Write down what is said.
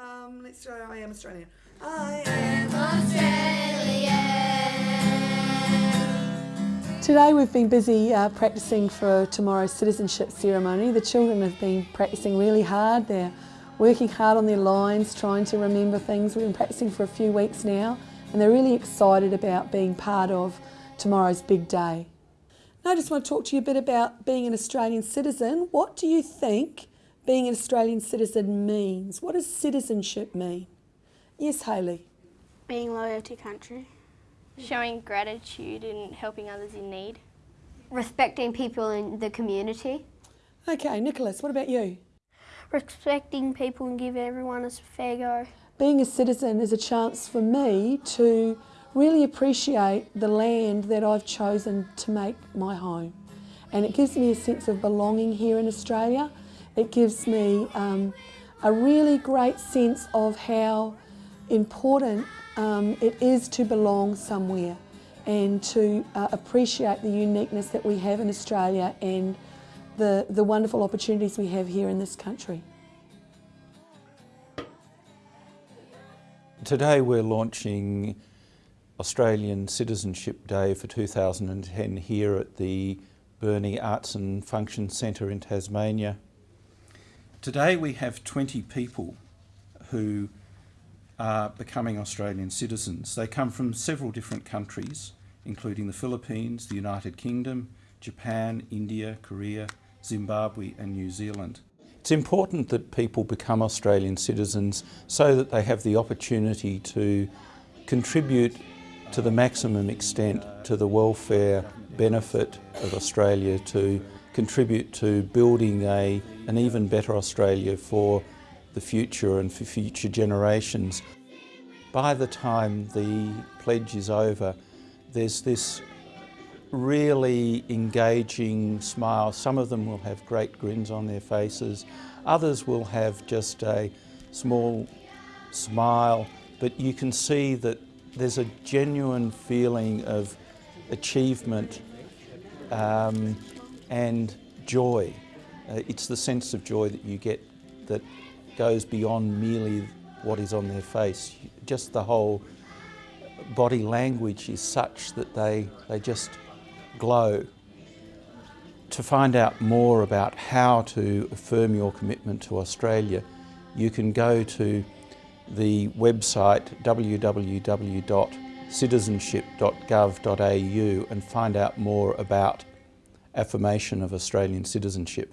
Um, let's try I am Australian. I am Australian. Today we've been busy uh, practicing for tomorrow's citizenship ceremony. The children have been practicing really hard. They're working hard on their lines, trying to remember things. We've been practicing for a few weeks now and they're really excited about being part of tomorrow's big day. Now I just want to talk to you a bit about being an Australian citizen. What do you think being an Australian citizen means? What does citizenship mean? Yes, Hayley. Being loyal to country. Showing gratitude and helping others in need. Respecting people in the community. Okay, Nicholas, what about you? Respecting people and give everyone a fair go. Being a citizen is a chance for me to really appreciate the land that I've chosen to make my home. And it gives me a sense of belonging here in Australia. It gives me um, a really great sense of how important um, it is to belong somewhere and to uh, appreciate the uniqueness that we have in Australia and the, the wonderful opportunities we have here in this country. Today we're launching Australian Citizenship Day for 2010 here at the Burnie Arts and Function Centre in Tasmania. Today we have 20 people who are becoming Australian citizens. They come from several different countries, including the Philippines, the United Kingdom, Japan, India, Korea, Zimbabwe and New Zealand. It's important that people become Australian citizens so that they have the opportunity to contribute to the maximum extent to the welfare benefit of Australia, to contribute to building a, an even better Australia for the future and for future generations. By the time the pledge is over, there's this really engaging smile. Some of them will have great grins on their faces. Others will have just a small smile, but you can see that there's a genuine feeling of achievement um, and joy. Uh, it's the sense of joy that you get that goes beyond merely what is on their face. Just the whole body language is such that they, they just glow. To find out more about how to affirm your commitment to Australia, you can go to the website www.citizenship.gov.au and find out more about affirmation of Australian citizenship.